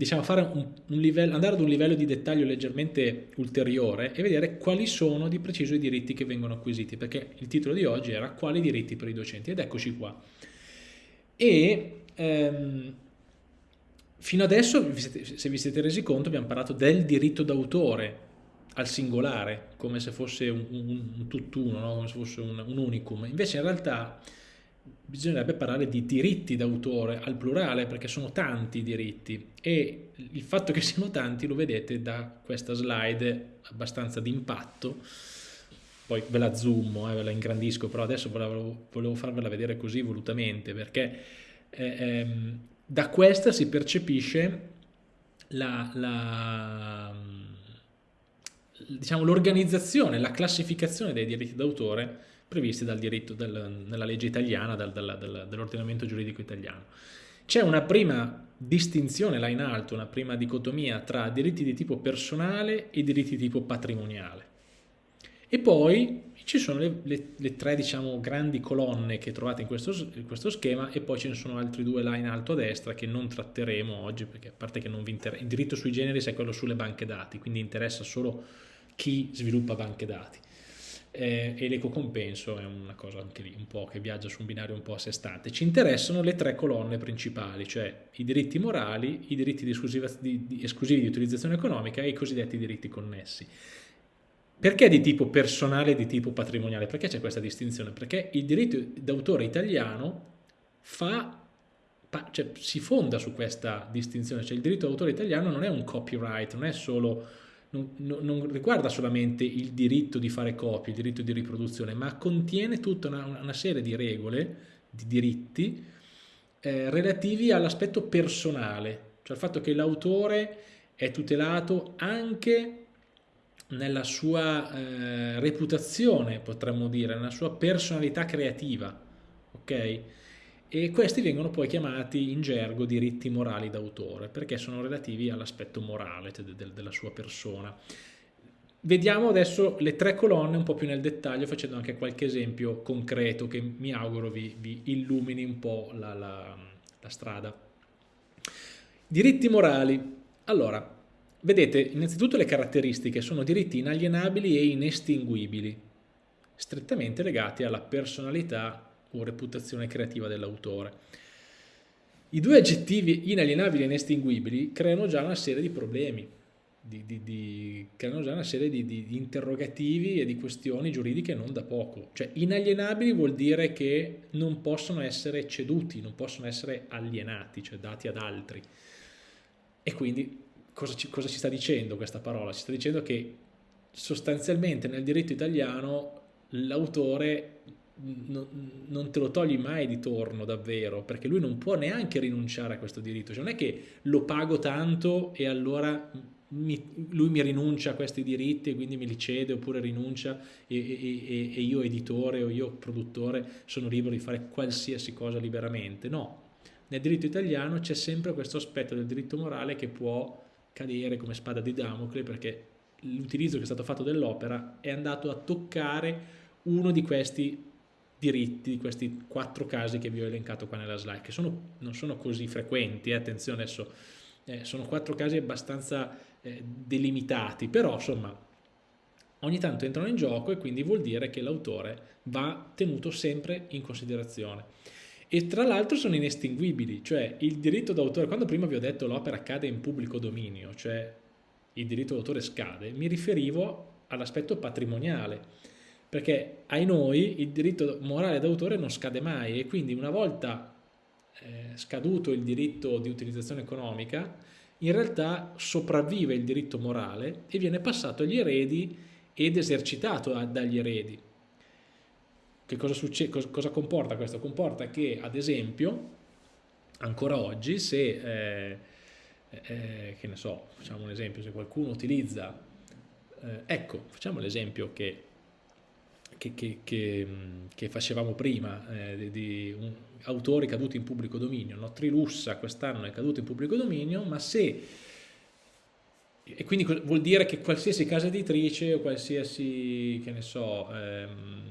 diciamo, un, un livello, andare ad un livello di dettaglio leggermente ulteriore e vedere quali sono di preciso i diritti che vengono acquisiti, perché il titolo di oggi era quali diritti per i docenti, ed eccoci qua. E ehm, fino adesso, se vi siete resi conto, abbiamo parlato del diritto d'autore al singolare, come se fosse un, un, un tutt'uno, no? come se fosse un, un unicum. Invece in realtà bisognerebbe parlare di diritti d'autore al plurale perché sono tanti i diritti. E il fatto che siano tanti lo vedete da questa slide abbastanza d'impatto. Poi ve la zoom, eh, ve la ingrandisco però adesso volevo, volevo farvela vedere così volutamente perché eh, ehm, da questa si percepisce la, la diciamo, l'organizzazione, la classificazione dei diritti d'autore previsti dal diritto del, nella legge italiana, dal, dal, dell'ordinamento giuridico italiano. C'è una prima distinzione là in alto, una prima dicotomia tra diritti di tipo personale e diritti di tipo patrimoniale. E poi ci sono le, le, le tre diciamo, grandi colonne che trovate in questo, in questo, schema e poi ce ne sono altri due là in alto a destra che non tratteremo oggi perché a parte che non vi interessa, il diritto sui generi è quello sulle banche dati, quindi interessa solo chi sviluppa banche dati eh, e l'ecocompenso è una cosa anche lì un po' che viaggia su un binario un po' a sé stante. Ci interessano le tre colonne principali, cioè i diritti morali, i diritti di di, di, esclusivi di utilizzazione economica e i cosiddetti diritti connessi. Perché di tipo personale e di tipo patrimoniale? Perché c'è questa distinzione? Perché il diritto d'autore italiano fa, cioè, si fonda su questa distinzione, cioè il diritto d'autore italiano non è un copyright, non è solo non, non, riguarda solamente il diritto di fare copie, il diritto di riproduzione, ma contiene tutta una, una serie di regole, di diritti, eh, relativi all'aspetto personale, cioè il fatto che l'autore è tutelato anche nella sua eh, reputazione, potremmo dire, nella sua personalità creativa, ok? E questi vengono poi chiamati in gergo diritti morali d'autore perché sono relativi all'aspetto morale cioè de della sua persona. Vediamo adesso le tre colonne un po' più nel dettaglio facendo anche qualche esempio concreto che mi auguro vi, vi illumini un po' la, la, la strada. Diritti morali. Allora, vedete innanzitutto le caratteristiche sono diritti inalienabili e inestinguibili, strettamente legati alla personalità o reputazione creativa dell'autore. I due aggettivi inalienabili e inestinguibili creano già una serie di problemi, di, di, di, creano già una serie di, interrogativi e di questioni giuridiche non da poco. Cioè inalienabili vuol dire che non possono essere ceduti, non possono essere alienati, cioè dati ad altri. E quindi cosa ci, cosa ci sta dicendo questa parola? Ci sta dicendo che sostanzialmente nel diritto italiano l'autore non te lo togli mai di torno davvero, perché lui non può neanche rinunciare a questo diritto, cioè non è che lo pago tanto e allora mi, lui mi rinuncia a questi diritti e quindi me li cede oppure rinuncia e, e, e io editore o io produttore sono libero di fare qualsiasi cosa liberamente, no. Nel diritto italiano c'è sempre questo aspetto del diritto morale che può cadere come spada di Damocle perché l'utilizzo che è stato fatto dell'opera è andato a toccare uno di questi diritti di questi quattro casi che vi ho elencato qua nella slide, che sono, non sono così frequenti, eh, attenzione adesso, eh, sono quattro casi abbastanza eh, delimitati, però insomma ogni tanto entrano in gioco e quindi vuol dire che l'autore va tenuto sempre in considerazione. E tra l'altro sono inestinguibili, cioè il diritto d'autore, quando prima vi ho detto l'opera cade in pubblico dominio, cioè il diritto d'autore scade, mi riferivo all'aspetto patrimoniale, perché ai noi il diritto morale d'autore non scade mai e quindi una volta eh, scaduto il diritto di utilizzazione economica in realtà sopravvive il diritto morale e viene passato agli eredi ed esercitato dagli eredi. Che cosa, succede, cosa, comporta questo? Comporta che ad esempio ancora oggi se eh, eh, che ne so, facciamo un esempio, se qualcuno utilizza, eh, ecco, facciamo l'esempio che che, che, che, che facevamo prima, eh, di, un, autori caduti in pubblico dominio. No? Trilussa quest'anno è caduto in pubblico dominio, ma se... E quindi vuol dire che qualsiasi casa editrice o qualsiasi, che ne so, ehm,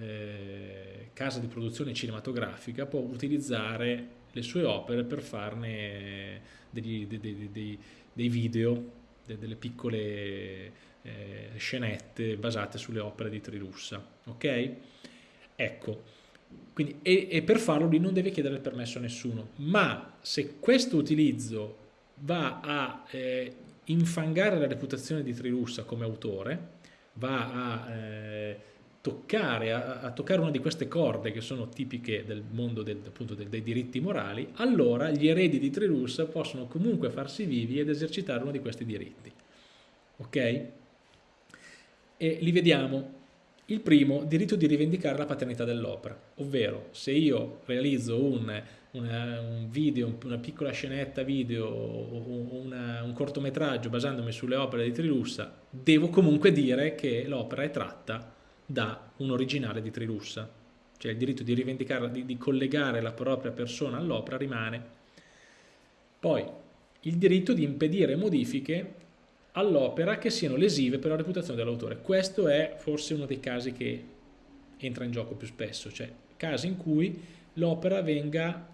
eh, casa di produzione cinematografica può utilizzare le sue opere per farne degli, dei, dei, dei, dei, video, delle piccole eh, scenette basate sulle opere di Trilussa. Ok? Ecco, quindi, e, e, per farlo lui non deve chiedere il permesso a nessuno, ma se questo utilizzo va a eh, infangare la reputazione di Trilussa come autore, va a eh, toccare, a, a, toccare una di queste corde che sono tipiche del mondo del, appunto, del, dei diritti morali, allora gli eredi di Trilussa possono comunque farsi vivi ed esercitare uno di questi diritti. Ok? E li vediamo. Il primo, diritto di rivendicare la paternità dell'opera, ovvero se io realizzo un, una, un video, una piccola scenetta video o una, un cortometraggio basandomi sulle opere di Trilussa, devo comunque dire che l'opera è tratta da un originale di Trilussa, cioè il diritto di rivendicare, di, di collegare la propria persona all'opera rimane. Poi il diritto di impedire modifiche all'opera che siano lesive per la reputazione dell'autore. Questo è forse uno dei casi che entra in gioco più spesso, cioè casi in cui l'opera venga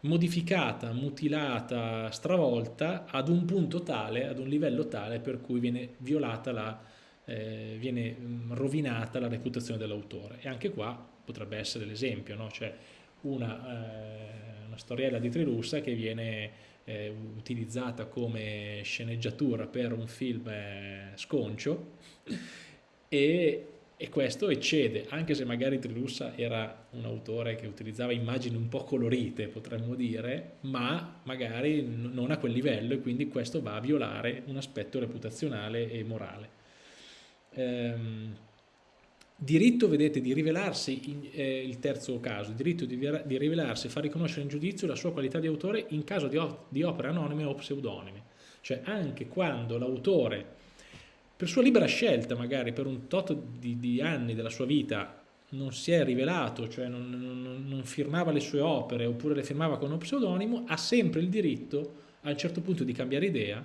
modificata, mutilata, stravolta ad un punto tale, ad un livello tale per cui viene violata la eh, viene mm, rovinata la reputazione dell'autore e anche qua potrebbe essere l'esempio, no? cioè una, eh, una, storiella di Trilussa che viene eh, utilizzata come sceneggiatura per un film eh, sconcio e, e questo eccede, anche se magari Trilussa era un autore che utilizzava immagini un po' colorite, potremmo dire, ma magari non a quel livello e quindi questo va a violare un aspetto reputazionale e morale ehm, diritto, vedete, di rivelarsi, in, eh, il terzo caso, diritto di, di, rivelarsi e far riconoscere in giudizio la sua qualità di autore in caso di, di opere anonime o pseudonime. Cioè anche quando l'autore, per sua libera scelta magari, per un tot di, di anni della sua vita, non si è rivelato, cioè non, non, non, firmava le sue opere oppure le firmava con uno pseudonimo, ha sempre il diritto a un certo punto di cambiare idea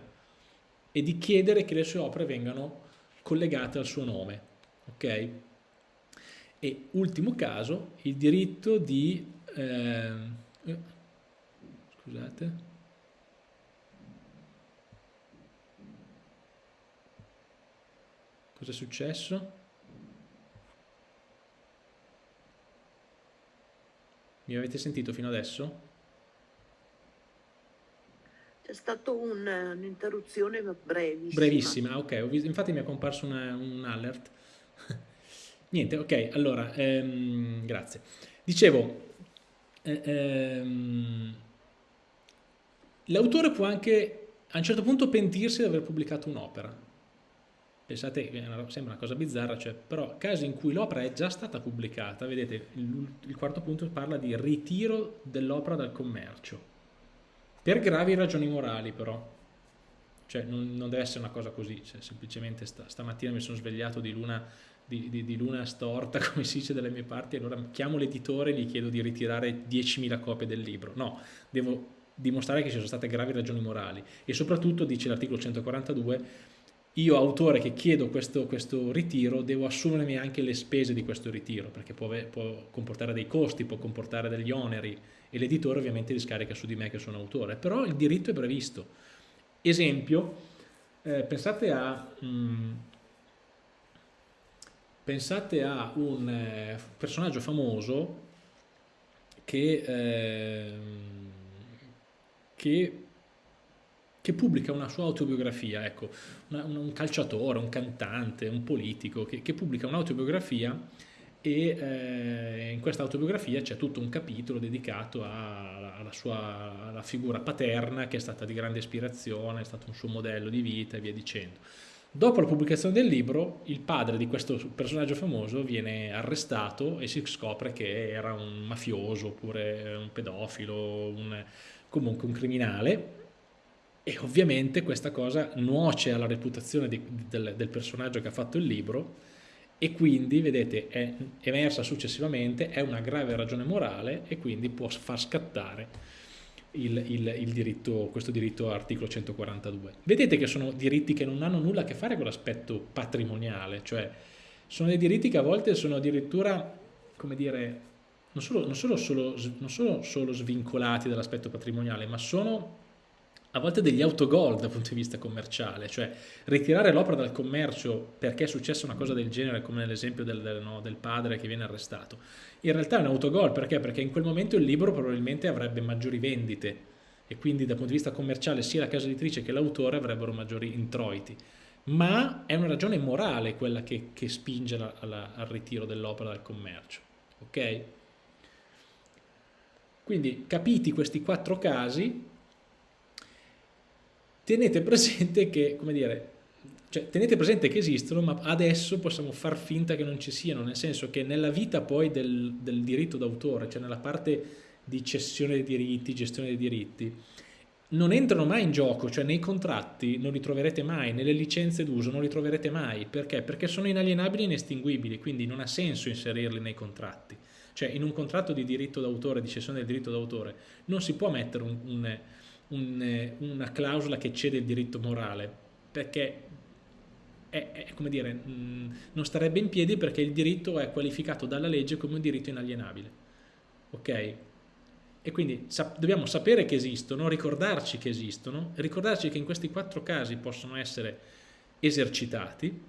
e di chiedere che le sue opere vengano collegate al suo nome. Ok? E ultimo caso, il diritto di... Eh, scusate. Cosa è successo? Mi avete sentito fino adesso? C'è stata un'interruzione brevissima. Brevissima, ok. Visto, infatti mi è comparso una, un alert. Niente, ok, allora, ehm, grazie. Dicevo, eh, ehm, l'autore può anche a un certo punto pentirsi di aver pubblicato un'opera. Pensate, sembra una cosa bizzarra, cioè, però casi in cui l'opera è già stata pubblicata, vedete, il, il quarto punto parla di ritiro dell'opera dal commercio per gravi ragioni morali però, cioè non, non deve essere una cosa così, cioè, semplicemente sta, stamattina mi sono svegliato di luna, di, di, di luna storta, come si dice dalle mie parti, allora chiamo l'editore e gli chiedo di ritirare 10.000 copie del libro. No, devo dimostrare che ci sono state gravi ragioni morali e soprattutto, dice l'articolo 142, io autore che chiedo questo, questo, ritiro devo assumermi anche le spese di questo ritiro perché può, può comportare dei costi, può comportare degli oneri e l'editore ovviamente li scarica su di me che sono autore, però il diritto è previsto. Esempio, eh, pensate, a, mh, mm, pensate a un eh, personaggio famoso che, eh, che, che, pubblica una sua autobiografia, ecco, una, un calciatore, un cantante, un politico che, che pubblica un'autobiografia e eh, in questa autobiografia c'è tutto un capitolo dedicato alla, alla sua alla figura paterna che è stata di grande ispirazione, è stato un suo modello di vita e via dicendo. Dopo la pubblicazione del libro, il padre di questo personaggio famoso viene arrestato e si scopre che era un mafioso oppure un pedofilo, un, comunque un criminale e ovviamente questa cosa nuoce alla reputazione di, del, del personaggio che ha fatto il libro e quindi, vedete, è emersa successivamente, è una grave ragione morale e quindi può far scattare il, il, il diritto, questo diritto articolo 142. Vedete che sono diritti che non hanno nulla a che fare con l'aspetto patrimoniale, cioè sono dei diritti che a volte sono addirittura, come dire, non solo, non solo, solo, non sono solo svincolati dall'aspetto patrimoniale, ma sono a volte degli autogol dal punto di vista commerciale, cioè ritirare l'opera dal commercio perché è successa una cosa del genere, come nell'esempio del, del, no, del, padre che viene arrestato, in realtà è un autogol perché? Perché in quel momento il libro probabilmente avrebbe maggiori vendite e quindi dal punto di vista commerciale sia la casa editrice che l'autore avrebbero maggiori introiti, ma è una ragione morale quella che, che spinge la, la, al ritiro dell'opera dal commercio, ok? Quindi capiti questi quattro casi, tenete presente che, come dire, cioè, tenete presente che esistono, ma adesso possiamo far finta che non ci siano, nel senso che nella vita poi del, del diritto d'autore, cioè nella parte di cessione dei diritti, gestione dei diritti, non entrano mai in gioco, cioè nei contratti non li troverete mai, nelle licenze d'uso non li troverete mai, perché? Perché sono inalienabili e inestinguibili, quindi non ha senso inserirli nei contratti. Cioè in un contratto di diritto d'autore, di cessione del diritto d'autore, non si può mettere un, un un, una clausola che cede il diritto morale, perché è, è, come dire, mh, non starebbe in piedi perché il diritto è qualificato dalla legge come un diritto inalienabile. Ok? E quindi sap dobbiamo sapere che esistono, ricordarci che esistono, ricordarci che in questi quattro casi possono essere esercitati,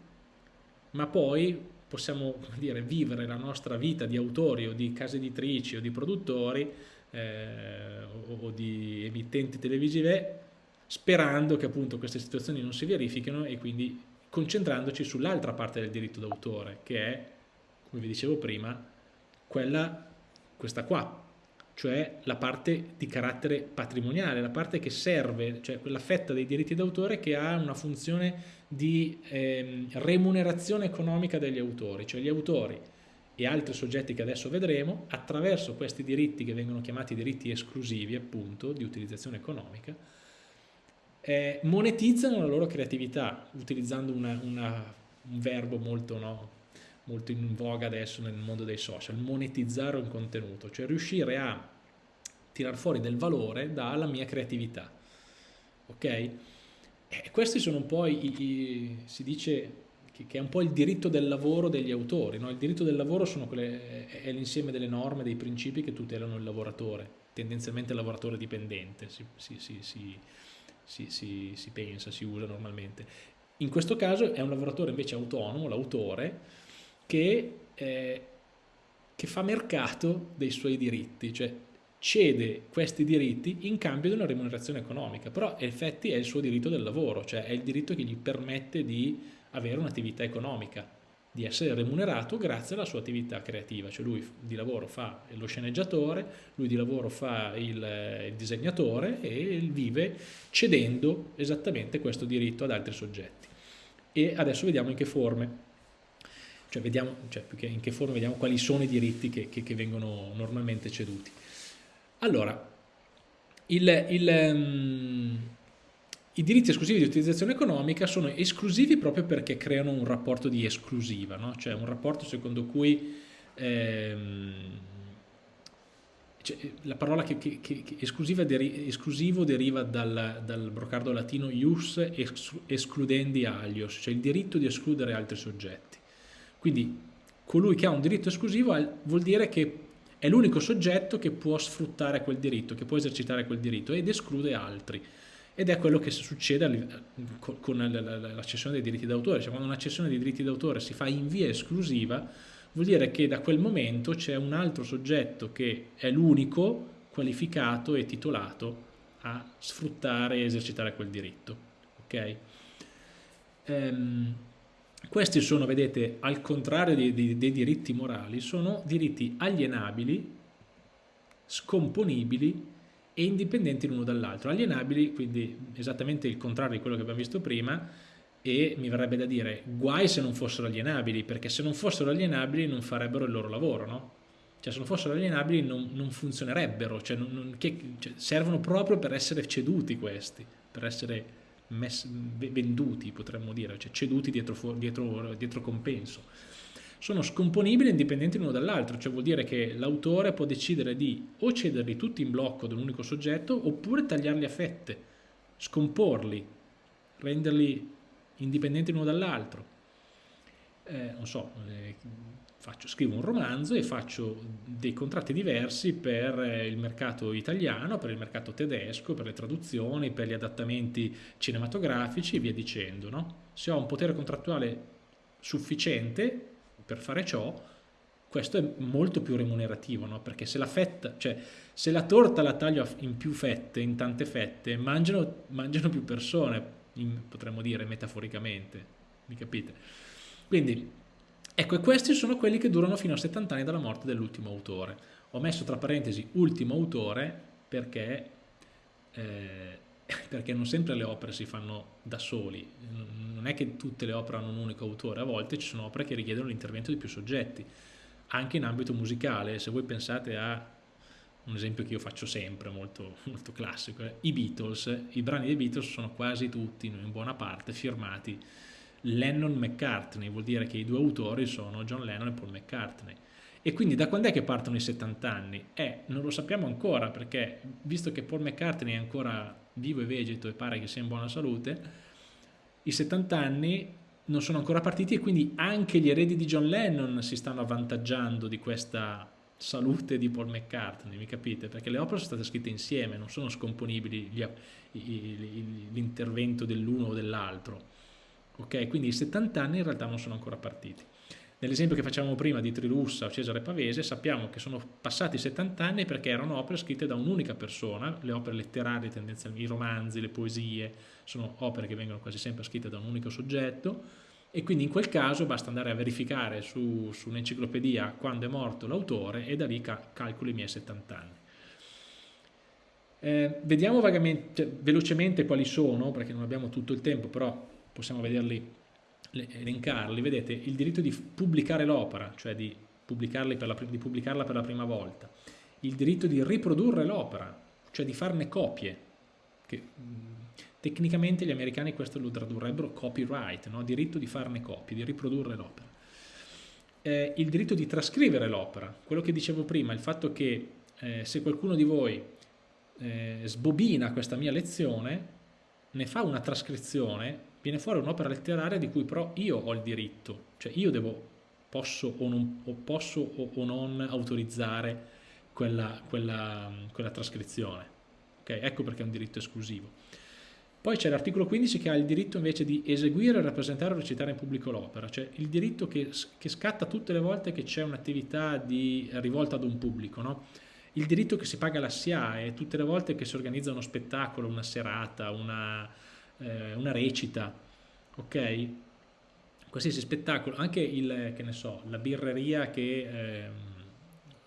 ma poi possiamo dire, vivere la nostra vita di autori o di case editrici o di produttori eh, o, o, di emittenti televisive sperando che appunto queste situazioni non si verifichino e quindi concentrandoci sull'altra parte del diritto d'autore che è, come vi dicevo prima, quella, questa qua, cioè la parte di carattere patrimoniale, la parte che serve, cioè quella fetta dei diritti d'autore che ha una funzione di eh, remunerazione economica degli autori, cioè gli autori e altri soggetti che adesso vedremo, attraverso questi diritti che vengono chiamati diritti esclusivi, appunto, di utilizzazione economica, eh, monetizzano la loro creatività, utilizzando una, una, un verbo molto, no, molto in voga adesso nel mondo dei social, monetizzare un contenuto, cioè riuscire a tirar fuori del valore dalla mia creatività. Ok? E questi sono un po' i, i si dice che, è un po' il diritto del lavoro degli autori. No? Il diritto del lavoro quelle, è l'insieme delle norme, dei principi che tutelano il lavoratore, tendenzialmente il lavoratore dipendente, si, si, si, si pensa, si usa normalmente. In questo caso è un lavoratore invece autonomo, l'autore, che, eh, che fa mercato dei suoi diritti, cioè cede questi diritti in cambio di una remunerazione economica, però in effetti è il suo diritto del lavoro, cioè è il diritto che gli permette di avere un'attività economica, di essere remunerato grazie alla sua attività creativa, cioè lui di lavoro fa lo sceneggiatore, lui di lavoro fa il, il disegnatore e vive cedendo esattamente questo diritto ad altri soggetti. E adesso vediamo in che forme, cioè vediamo, cioè in che forme vediamo quali sono i diritti che, che, che vengono normalmente ceduti. Allora, il, il um, i diritti esclusivi di utilizzazione economica sono esclusivi proprio perché creano un rapporto di esclusiva, no? cioè un rapporto secondo cui ehm, cioè, la parola che, che, che deri, esclusivo deriva dal, dal, brocardo latino ius excludendi alios, cioè il diritto di escludere altri soggetti. Quindi colui che ha un diritto esclusivo vuol dire che è l'unico soggetto che può sfruttare quel diritto, che può esercitare quel diritto ed esclude altri ed è quello che succede con la cessione dei diritti d'autore, cioè quando una cessione dei diritti d'autore si fa in via esclusiva vuol dire che da quel momento c'è un altro soggetto che è l'unico qualificato e titolato a sfruttare e esercitare quel diritto. Okay? Ehm, questi sono, vedete, al contrario dei, dei, dei diritti morali, sono diritti alienabili, scomponibili e indipendenti l'uno dall'altro, alienabili, quindi esattamente il contrario di quello che abbiamo visto prima, e mi verrebbe da dire guai se non fossero alienabili, perché se non fossero alienabili non farebbero il loro lavoro, no? Cioè se non fossero alienabili non, non funzionerebbero, cioè, non, non, che, cioè, servono proprio per essere ceduti questi, per essere messi, venduti potremmo dire, cioè ceduti dietro, dietro, dietro compenso sono scomponibili e indipendenti l'uno dall'altro, cioè vuol dire che l'autore può decidere di o cederli tutti in blocco ad un unico soggetto oppure tagliarli a fette, scomporli, renderli indipendenti l'uno dall'altro. eh, non so, eh, faccio, scrivo un romanzo e faccio dei contratti diversi per eh, il mercato italiano, per il mercato tedesco, per le traduzioni, per gli adattamenti cinematografici e via dicendo. No? Se ho un potere contrattuale sufficiente per fare ciò, questo è molto più remunerativo, no? perché se la, fetta, cioè, se la torta la taglio in più fette, in tante fette, mangiano, mangiano più persone, in, potremmo dire metaforicamente, mi capite? Quindi, ecco, e questi sono quelli che durano fino a 70 anni dalla morte dell'ultimo autore. Ho messo tra parentesi ultimo autore perché, eh, perché non sempre le opere si fanno da soli, non è che tutte le opere hanno un unico autore, a volte ci sono opere che richiedono l'intervento di più soggetti anche in ambito musicale, se voi pensate a un esempio che io faccio sempre, molto, molto classico, eh, i Beatles, i brani dei Beatles sono quasi tutti, in buona parte, firmati Lennon-McCartney, vuol dire che i due autori sono John Lennon e Paul McCartney. E quindi da quando è che partono i 70 anni? Eh, non lo sappiamo ancora perché visto che Paul McCartney è ancora vivo e vegeto e pare che sia in buona salute, i 70 anni non sono ancora partiti e quindi anche gli eredi di John Lennon si stanno avvantaggiando di questa salute di Paul McCartney, mi capite? Perché le opere sono state scritte insieme, non sono scomponibili l'intervento dell'uno o dell'altro. Ok, quindi i 70 anni in realtà non sono ancora partiti. Nell'esempio che facciamo prima di Trilussa o Cesare Pavese sappiamo che sono passati 70 anni perché erano opere scritte da un'unica persona, le opere letterarie tendenzialmente, i romanzi, le poesie, sono opere che vengono quasi sempre scritte da un unico soggetto e quindi in quel caso basta andare a verificare su, su un'enciclopedia quando è morto l'autore e da lì ca calcolo i miei 70 anni. Eh, vediamo cioè, velocemente quali sono, perché non abbiamo tutto il tempo, però possiamo vederli, elencarli. Vedete, il diritto di pubblicare l'opera, cioè di, la, di pubblicarla per la prima volta, il diritto di riprodurre l'opera, cioè di farne copie, che Tecnicamente gli americani questo lo tradurrebbero copyright, no? diritto di farne copie, di riprodurre l'opera. Eh, il diritto di trascrivere l'opera, quello che dicevo prima, il fatto che eh, se qualcuno di voi eh, sbobina questa mia lezione, ne fa una trascrizione, viene fuori un'opera letteraria di cui però io ho il diritto, cioè io devo, posso o non, o posso o, o non autorizzare quella, quella, quella trascrizione. Okay? Ecco perché è un diritto esclusivo. Poi c'è l'articolo 15 che ha il diritto invece di eseguire, rappresentare o recitare in pubblico l'opera, cioè il diritto che, che scatta tutte le volte che c'è un'attività rivolta ad un pubblico, no? il diritto che si paga la SIAE tutte le volte che si organizza uno spettacolo, una serata, una, eh, una recita, ok? Qualsiasi spettacolo, anche il, che ne so, la birreria che... Eh,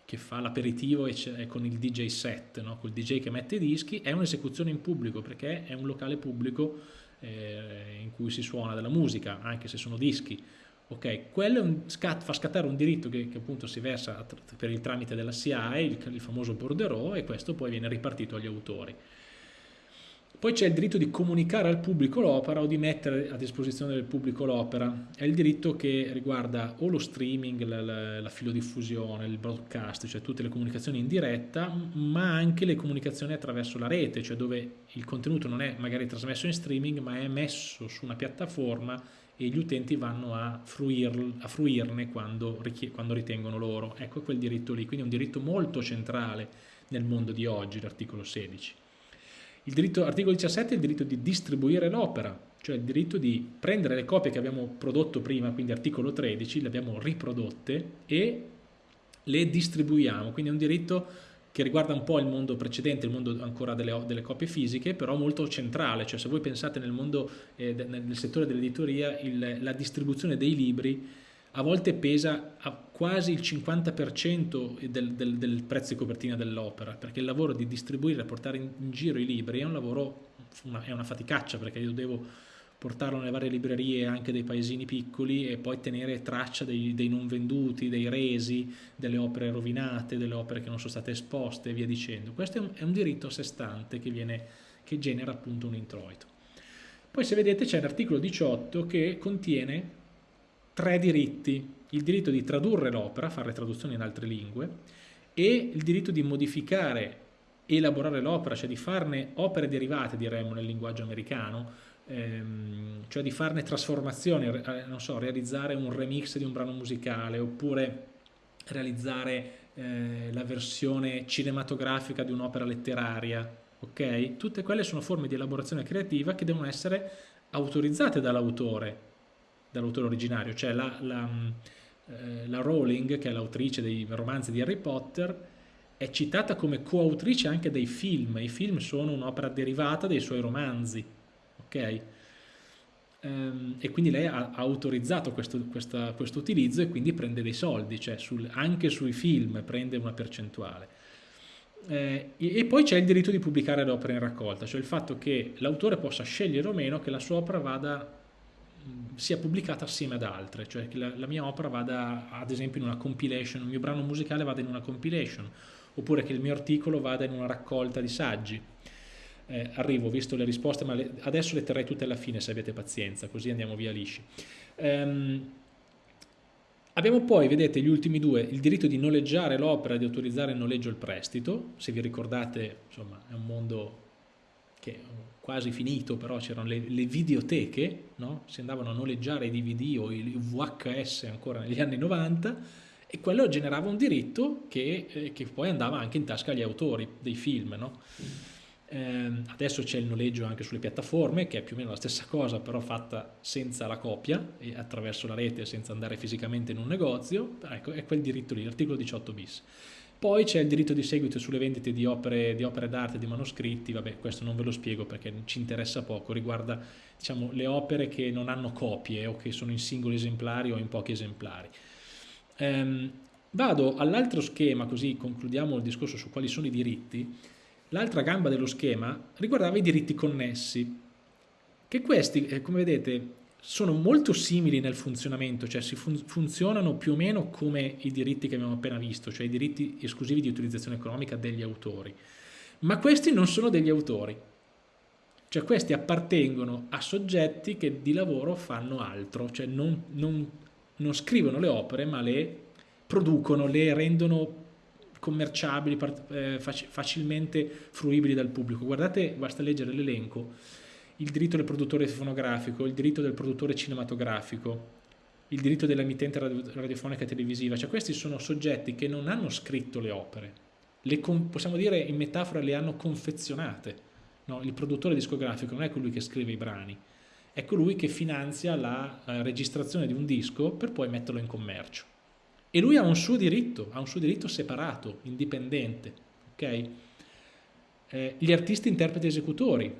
che fa l'aperitivo con il DJ set, no? col DJ che mette i dischi, è un'esecuzione in pubblico perché è un locale pubblico eh, in cui si suona della musica, anche se sono dischi. Ok, quello scat, fa scattare un diritto che, che, appunto si versa per il tramite della SIAE, il, il famoso bordereau, e questo poi viene ripartito agli autori. Poi c'è il diritto di comunicare al pubblico l'opera o di mettere a disposizione del pubblico l'opera. È il diritto che riguarda o lo streaming, la, la, la, filodiffusione, il broadcast, cioè tutte le comunicazioni in diretta, ma anche le comunicazioni attraverso la rete, cioè dove il contenuto non è magari trasmesso in streaming, ma è messo su una piattaforma e gli utenti vanno a, fruir, a fruirne quando, quando ritengono loro. Ecco quel diritto lì, quindi è un diritto molto centrale nel mondo di oggi, l'articolo 16. Diritto, articolo 17 è il diritto di distribuire l'opera, cioè il diritto di prendere le copie che abbiamo prodotto prima, quindi articolo 13, le abbiamo riprodotte e le distribuiamo, quindi è un diritto che riguarda un po' il mondo precedente, il mondo ancora delle, delle copie fisiche, però molto centrale, cioè se voi pensate nel mondo, eh, nel settore dell'editoria, la distribuzione dei libri a volte pesa a quasi il 50% del, del, del, prezzo di copertina dell'opera, perché il lavoro di distribuire e portare in, in, giro i libri è un lavoro, una, è una faticaccia, perché io devo portarlo nelle varie librerie anche dei paesini piccoli e poi tenere traccia dei, dei, non venduti, dei resi, delle opere rovinate, delle opere che non sono state esposte e via dicendo. Questo è un, è un diritto a sé stante che, viene, che genera appunto un introito. Poi se vedete c'è l'articolo 18 che contiene tre diritti, il diritto di tradurre l'opera, fare traduzioni in altre lingue, e il diritto di modificare elaborare l'opera, cioè di farne opere derivate, diremmo nel linguaggio americano, ehm, cioè di farne trasformazioni, eh, non so, realizzare un remix di un brano musicale oppure realizzare eh, la versione cinematografica di un'opera letteraria, ok? Tutte quelle sono forme di elaborazione creativa che devono essere autorizzate dall'autore, dall'autore originario, cioè la, la, eh, la Rowling, che è l'autrice dei romanzi di Harry Potter, è citata come coautrice anche dei film, i film sono un'opera derivata dei suoi romanzi, ok? Ehm, e quindi lei ha, autorizzato questo, questa, questo, utilizzo e quindi prende dei soldi, cioè sul, anche sui film prende una percentuale. Eh, e poi c'è il diritto di pubblicare le opere in raccolta, cioè il fatto che l'autore possa scegliere o meno che la sua opera vada sia pubblicata assieme ad altre, cioè che la, la, mia opera vada ad esempio in una compilation, il mio brano musicale vada in una compilation, oppure che il mio articolo vada in una raccolta di saggi eh, arrivo, visto le risposte, ma le, adesso le terrei tutte alla fine se avete pazienza, così andiamo via lisci. Um, abbiamo poi, vedete, gli ultimi due, il diritto di noleggiare l'opera e di autorizzare il noleggio e il prestito, se vi ricordate, insomma, è un mondo che quasi finito, però c'erano le, le, videoteche, no? si andavano a noleggiare i DVD o i VHS ancora negli anni 90, e quello generava un diritto che, eh, che, poi andava anche in tasca agli autori dei film. No? Eh, adesso c'è il noleggio anche sulle piattaforme, che è più o meno la stessa cosa, però fatta senza la copia e attraverso la rete, senza andare fisicamente in un negozio. Ecco, è quel diritto lì, l'articolo 18 bis. Poi c'è il diritto di seguito sulle vendite di opere, di d'arte, di manoscritti, vabbè questo non ve lo spiego perché ci interessa poco, riguarda diciamo, le opere che non hanno copie o che sono in singoli esemplari o in pochi esemplari. Ehm, vado all'altro schema, così concludiamo il discorso su quali sono i diritti. L'altra gamba dello schema riguardava i diritti connessi, che questi, eh, come vedete, sono molto simili nel funzionamento, cioè si fun funzionano più o meno come i diritti che abbiamo appena visto, cioè i diritti esclusivi di utilizzazione economica degli autori. Ma questi non sono degli autori, cioè questi appartengono a soggetti che di lavoro fanno altro, cioè non, non, non scrivono le opere ma le producono, le rendono commerciabili, eh, facilmente fruibili dal pubblico. Guardate, basta leggere l'elenco, il diritto del produttore fonografico, il diritto del produttore cinematografico, il diritto dell'emittente radiofonica e televisiva, cioè questi sono soggetti che non hanno scritto le opere, le possiamo dire in metafora le hanno confezionate. No, il produttore discografico non è colui che scrive i brani, è colui che finanzia la eh, registrazione di un disco per poi metterlo in commercio e lui ha un suo diritto, ha un suo diritto separato, indipendente, ok? Eh, gli artisti interpreti esecutori,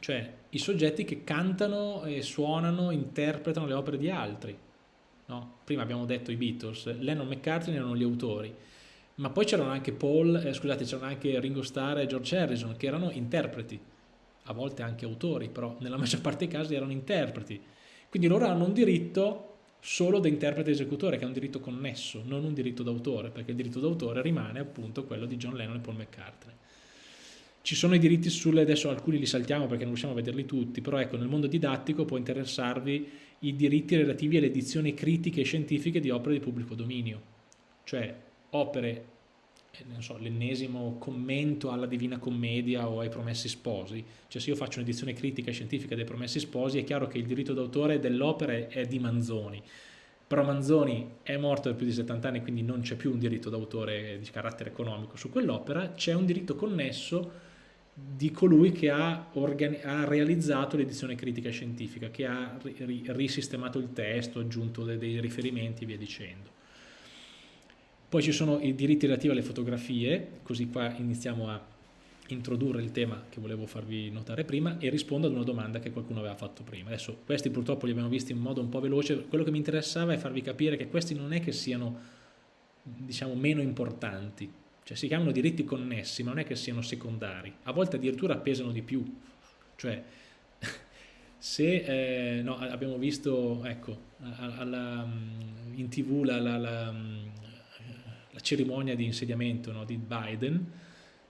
cioè i soggetti che cantano e suonano, interpretano le opere di altri. No? Prima abbiamo detto i Beatles, Lennon e McCartney erano gli autori, ma poi c'erano anche Paul, eh, scusate, c'erano anche Ringo Starr e George Harrison che erano interpreti, a volte anche autori, però nella maggior parte dei casi erano interpreti. Quindi loro hanno un diritto solo da interprete esecutore, che è un diritto connesso, non un diritto d'autore, perché il diritto d'autore rimane appunto quello di John Lennon e Paul McCartney. Ci sono i diritti sulle, adesso alcuni li saltiamo perché non riusciamo a vederli tutti, però ecco, nel mondo didattico può interessarvi i diritti relativi alle edizioni critiche e scientifiche di opere di pubblico dominio, cioè opere eh, so, l'ennesimo commento alla Divina Commedia o ai Promessi Sposi, cioè se io faccio un'edizione critica e scientifica dei Promessi Sposi è chiaro che il diritto d'autore dell'opera è di Manzoni, però Manzoni è morto da più di 70 anni quindi non c'è più un diritto d'autore di carattere economico. Su quell'opera, c'è un diritto connesso di colui che ha, ha realizzato l'edizione critica scientifica, che ha risistemato il testo, aggiunto dei, dei riferimenti e via dicendo. Poi ci sono i diritti relativi alle fotografie, così qua iniziamo a introdurre il tema che volevo farvi notare prima e rispondo ad una domanda che qualcuno aveva fatto prima. Adesso questi purtroppo li abbiamo visti in modo un po' veloce, quello che mi interessava è farvi capire che questi non è che siano diciamo meno importanti, cioè si chiamano diritti connessi ma non è che siano secondari, a volte addirittura pesano di più, cioè se eh, no, abbiamo visto ecco, alla, in tv la, la, la la cerimonia di insediamento no, di Biden,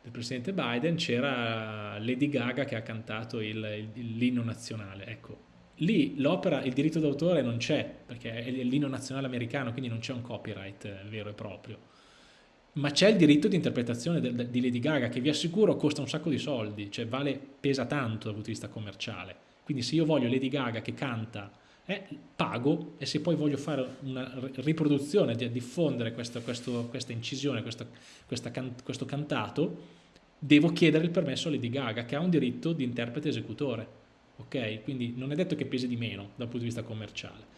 del presidente Biden, c'era Lady Gaga che ha cantato l'inno nazionale. Ecco, lì l'opera, il diritto d'autore non c'è, perché è l'inno nazionale americano, quindi non c'è un copyright eh, vero e proprio. Ma c'è il diritto di interpretazione di Lady Gaga che vi assicuro costa un sacco di soldi, cioè vale, pesa tanto dal punto di vista commerciale. Quindi se io voglio Lady Gaga che canta, eh, pago e se poi voglio fare una riproduzione, di diffondere questa, questo, questa incisione, questa, questa can, questo cantato, devo chiedere il permesso a Lady Gaga che ha un diritto di interprete esecutore. Ok? Quindi non è detto che pesi di meno dal punto di vista commerciale.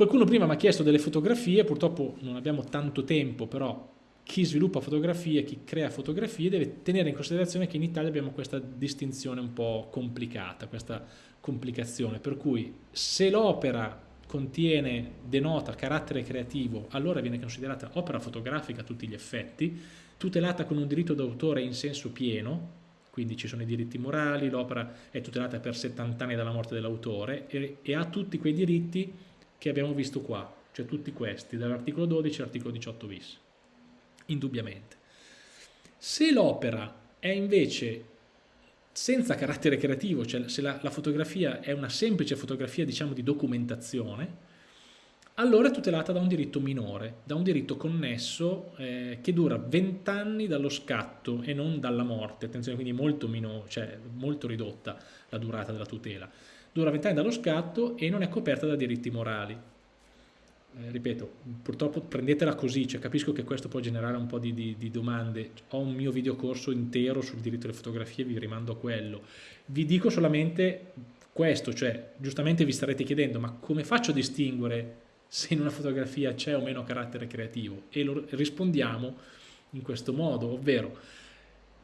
Qualcuno prima mi ha chiesto delle fotografie, purtroppo non abbiamo tanto tempo, però chi sviluppa fotografie, chi crea fotografie deve tenere in considerazione che in Italia abbiamo questa distinzione un po' complicata, questa complicazione, per cui se l'opera contiene, denota carattere creativo, allora viene considerata opera fotografica a tutti gli effetti, tutelata con un diritto d'autore in senso pieno, quindi ci sono i diritti morali, l'opera è tutelata per 70 anni dalla morte dell'autore e, e ha tutti quei diritti che abbiamo visto qua, cioè tutti questi, dall'articolo 12 all'articolo 18 bis, indubbiamente. Se l'opera è invece senza carattere creativo, cioè se la, la, fotografia è una semplice fotografia diciamo di documentazione, allora è tutelata da un diritto minore, da un diritto connesso eh, che dura 20 anni dallo scatto e non dalla morte, attenzione quindi molto, minore, cioè molto ridotta la durata della tutela dura 20 anni dallo scatto e non è coperta da diritti morali. Eh, ripeto, purtroppo prendetela così, cioè capisco che questo può generare un po' di, di, di, domande, ho un mio videocorso intero sul diritto alle fotografie, vi rimando a quello. Vi dico solamente questo, cioè giustamente vi starete chiedendo ma come faccio a distinguere se in una fotografia c'è o meno carattere creativo? E lo rispondiamo in questo modo, ovvero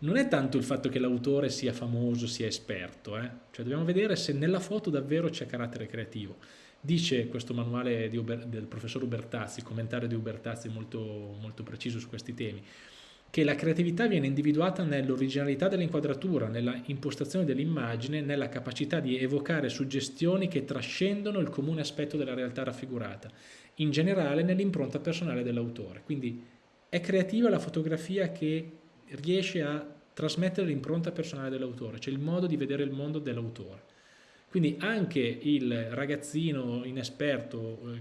non è tanto il fatto che l'autore sia famoso, sia esperto, eh? cioè dobbiamo vedere se nella foto davvero c'è carattere creativo. Dice questo manuale del professor Ubertazzi, il commentario di Ubertazzi molto, molto preciso su questi temi, che la creatività viene individuata nell'originalità dell'inquadratura, nella impostazione dell'immagine, nella capacità di evocare suggestioni che trascendono il comune aspetto della realtà raffigurata, in generale nell'impronta personale dell'autore. Quindi è creativa la fotografia che riesce a trasmettere l'impronta personale dell'autore, cioè il modo di vedere il mondo dell'autore. Quindi anche il ragazzino inesperto, eh,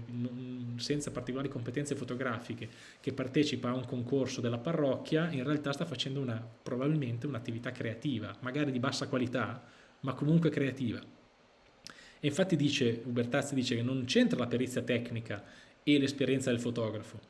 senza particolari competenze fotografiche, che partecipa a un concorso della parrocchia, in realtà sta facendo una, probabilmente un'attività creativa, magari di bassa qualità, ma comunque creativa. E infatti dice, Ubertazzi dice che non c'entra la perizia tecnica e l'esperienza del fotografo,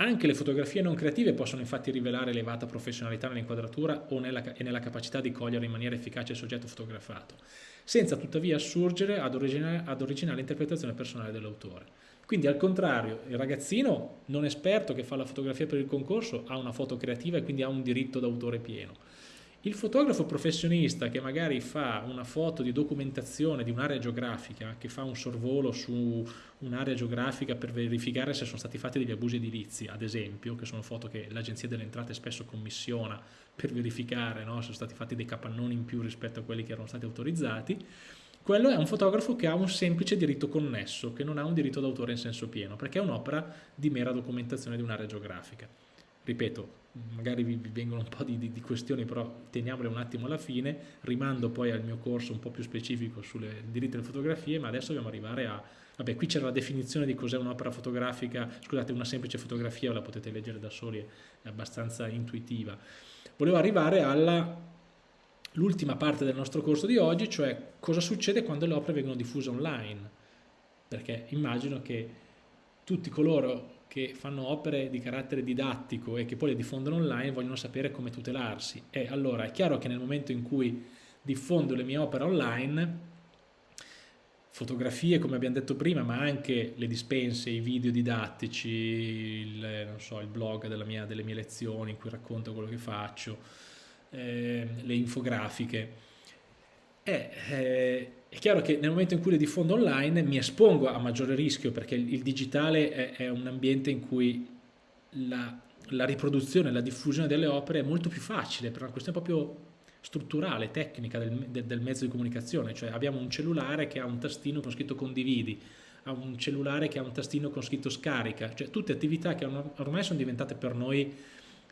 anche le fotografie non creative possono infatti rivelare elevata professionalità nell'inquadratura e nella capacità di cogliere in maniera efficace il soggetto fotografato, senza tuttavia assurgere ad originale, ad originale interpretazione personale dell'autore. Quindi al contrario, il ragazzino non esperto che fa la fotografia per il concorso ha una foto creativa e quindi ha un diritto d'autore pieno. Il fotografo professionista che magari fa una foto di documentazione di un'area geografica, che fa un sorvolo su un'area geografica per verificare se sono stati fatti degli abusi edilizi, ad esempio, che sono foto che l'Agenzia delle Entrate spesso commissiona per verificare no, se sono stati fatti dei capannoni in più rispetto a quelli che erano stati autorizzati, quello è un fotografo che ha un semplice diritto connesso, che non ha un diritto d'autore in senso pieno, perché è un'opera di mera documentazione di un'area geografica. Ripeto, magari vi, vengono un po' di, di, di, questioni, però teniamole un attimo alla fine, rimando poi al mio corso un po' più specifico sulle diritti delle fotografie, ma adesso dobbiamo arrivare a, vabbè qui c'è la definizione di cos'è un'opera fotografica, scusate una semplice fotografia, la potete leggere da soli, è abbastanza intuitiva. Volevo arrivare alla l'ultima parte del nostro corso di oggi, cioè cosa succede quando le opere vengono diffuse online, perché immagino che tutti coloro che fanno opere di carattere didattico e che poi le diffondono online vogliono sapere come tutelarsi. E allora è chiaro che nel momento in cui diffondo le mie opere online, fotografie come abbiamo detto prima, ma anche le dispense, i video didattici, il, so, il blog mia, delle mie lezioni in cui racconto quello che faccio, eh, le infografiche, eh, eh, è chiaro che nel momento in cui le diffondo online mi espongo a maggiore rischio perché il digitale è, è un ambiente in cui la, la riproduzione, la diffusione delle opere è molto più facile per una questione proprio strutturale, tecnica del, del, mezzo di comunicazione, cioè abbiamo un cellulare che ha un tastino con scritto condividi, ha un cellulare che ha un tastino con scritto scarica, cioè tutte attività che ormai sono diventate per noi,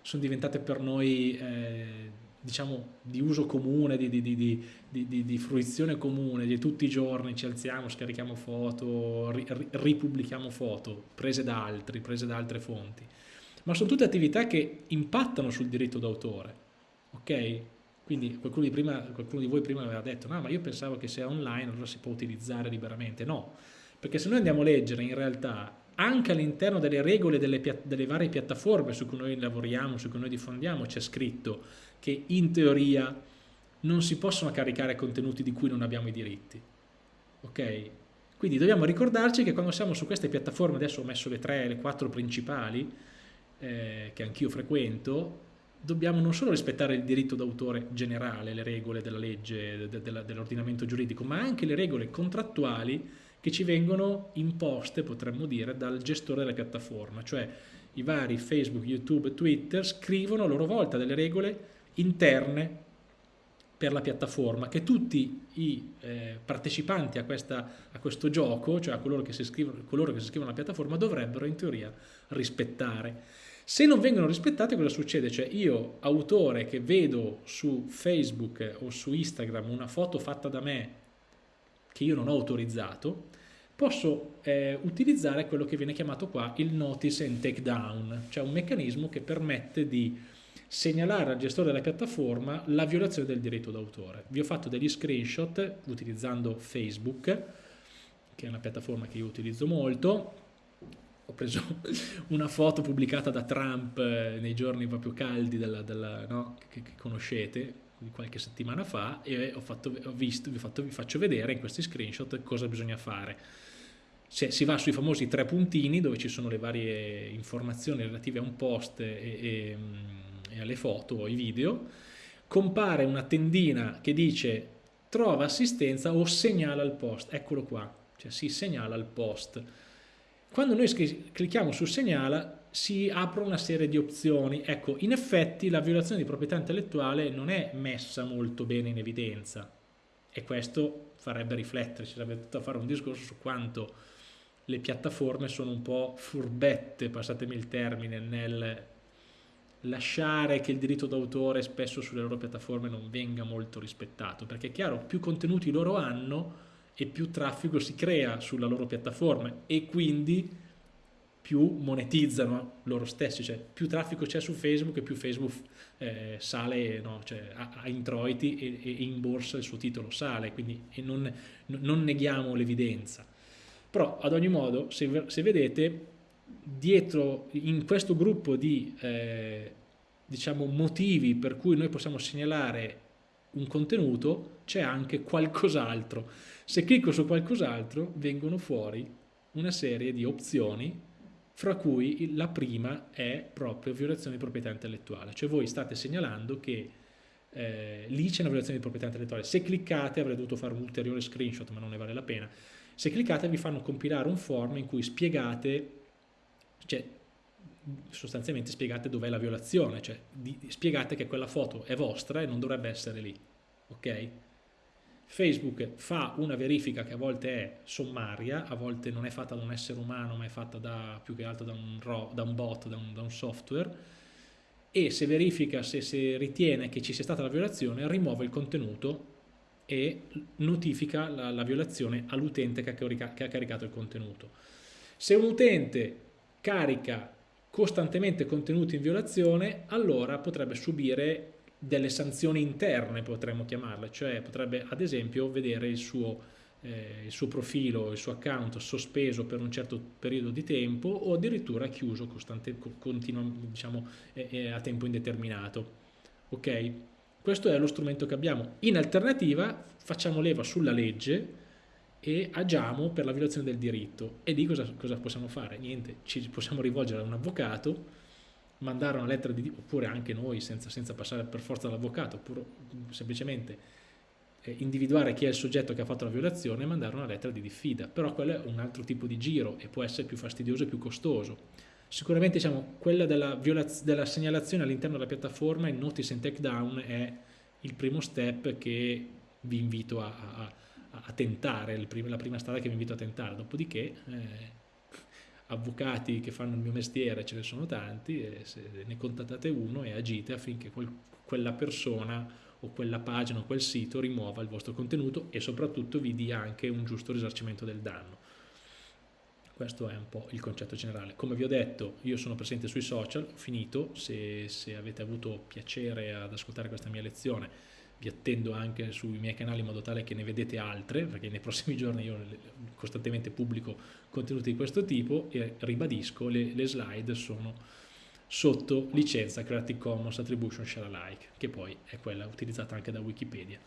sono diventate per noi eh, diciamo, di uso comune, di, di, di, di, fruizione comune, di tutti i giorni ci alziamo, scarichiamo foto, ri, ripubblichiamo foto, prese da altri, prese da altre fonti. ma sono tutte attività che impattano sul diritto d'autore, ok? Quindi qualcuno di, prima, qualcuno di voi prima aveva detto, no, ma io pensavo che se è online allora si può utilizzare liberamente. No, perché se noi andiamo a leggere in realtà anche all'interno delle regole delle, delle, varie piattaforme su cui noi lavoriamo, su cui noi diffondiamo, c'è scritto che in teoria non si possono caricare contenuti di cui non abbiamo i diritti. Ok? Quindi dobbiamo ricordarci che quando siamo su queste piattaforme, adesso ho messo le tre, le quattro principali, eh, che anch'io frequento, dobbiamo non solo rispettare il diritto d'autore generale, le regole della legge, de, de, dell'ordinamento giuridico, ma anche le regole contrattuali che ci vengono imposte, potremmo dire, dal gestore della piattaforma, cioè i vari Facebook, YouTube, Twitter scrivono a loro volta delle regole interne per la piattaforma che tutti i eh, partecipanti a, questa, a, questo gioco, cioè a coloro che, si iscrivono, coloro che si iscrivono alla piattaforma, dovrebbero in teoria rispettare. Se non vengono rispettate cosa succede? Cioè io, autore, che vedo su Facebook o su Instagram una foto fatta da me che io non ho autorizzato, posso eh, utilizzare quello che viene chiamato qua il notice and take down, cioè un meccanismo che permette di segnalare al gestore della piattaforma la violazione del diritto d'autore. Vi ho fatto degli screenshot utilizzando Facebook, che è una piattaforma che io utilizzo molto, ho preso una foto pubblicata da Trump eh, nei giorni proprio caldi della, della, no, che, che, conoscete, qualche settimana fa, e ho, fatto, ho visto, vi, fatto, vi faccio vedere in questi screenshot cosa bisogna fare. Se si va sui famosi tre puntini dove ci sono le varie informazioni relative a un post e, e e alle foto o ai video, compare una tendina che dice trova assistenza o segnala il post, eccolo qua, cioè si segnala il post. Quando noi clicchiamo su segnala si apre una serie di opzioni, ecco in effetti la violazione di proprietà intellettuale non è messa molto bene in evidenza e questo farebbe riflettere, ci sarebbe tutto a fare un discorso su quanto le piattaforme sono un po' furbette, passatemi il termine, nel lasciare che il diritto d'autore spesso sulle loro piattaforme non venga molto rispettato, perché è chiaro, più contenuti loro hanno e più traffico si crea sulla loro piattaforma e quindi più monetizzano loro stessi, cioè più traffico c'è su Facebook e più Facebook eh, sale, no, cioè, ha, ha, introiti e, e, in borsa il suo titolo sale, quindi non, non neghiamo l'evidenza. Però ad ogni modo, se, se vedete, dietro in questo gruppo di eh, diciamo, motivi per cui noi possiamo segnalare un contenuto c'è anche qualcos'altro. Se clicco su qualcos'altro vengono fuori una serie di opzioni fra cui la prima è proprio violazione di proprietà intellettuale. Cioè voi state segnalando che eh, lì c'è una violazione di proprietà intellettuale. Se cliccate, avrei dovuto fare un ulteriore screenshot, ma non ne vale la pena. Se cliccate vi fanno compilare un form in cui spiegate, cioè sostanzialmente spiegate dov'è la violazione, cioè di, spiegate che quella foto è vostra e non dovrebbe essere lì, ok? Facebook fa una verifica che a volte è sommaria, a volte non è fatta da un essere umano ma è fatta da, più che altro da un, da un bot, da un, da un, software e se verifica, se, se ritiene che ci sia stata la violazione, rimuove il contenuto e notifica la, la violazione all'utente che, che ha caricato il contenuto. Se un utente carica costantemente contenuti in violazione, allora potrebbe subire delle sanzioni interne, potremmo chiamarle, cioè potrebbe ad esempio vedere il suo, eh, il suo profilo, il suo account sospeso per un certo periodo di tempo o addirittura chiuso costante, continua, diciamo, eh, eh, a tempo indeterminato. Ok? Questo è lo strumento che abbiamo. In alternativa facciamo leva sulla legge e agiamo per la violazione del diritto. E lì cosa, cosa possiamo fare? Niente, ci possiamo rivolgere a un avvocato, mandare una lettera di oppure anche noi senza, senza passare per forza dall'avvocato, oppure semplicemente eh, individuare chi è il soggetto che ha fatto la violazione e mandare una lettera di diffida. Però quello è un altro tipo di giro e può essere più fastidioso e più costoso. Sicuramente diciamo, quella della, della segnalazione all'interno della piattaforma, il notice and takedown è il primo step che vi invito a, a a tentare, la prima strada che vi invito a tentare, dopodiché eh, avvocati che fanno il mio mestiere ce ne sono tanti, e ne contattate uno e agite affinché quel, quella persona o quella pagina o quel sito rimuova il vostro contenuto e soprattutto vi dia anche un giusto risarcimento del danno. Questo è un po' il concetto generale. Come vi ho detto, io sono presente sui social, finito, se, se avete avuto piacere ad ascoltare questa mia lezione, vi attendo anche sui miei canali in modo tale che ne vedete altre, perché nei prossimi giorni io costantemente pubblico contenuti di questo tipo e ribadisco, le, le slide sono sotto licenza Creative Commons Attribution Share Alike, che poi è quella utilizzata anche da Wikipedia.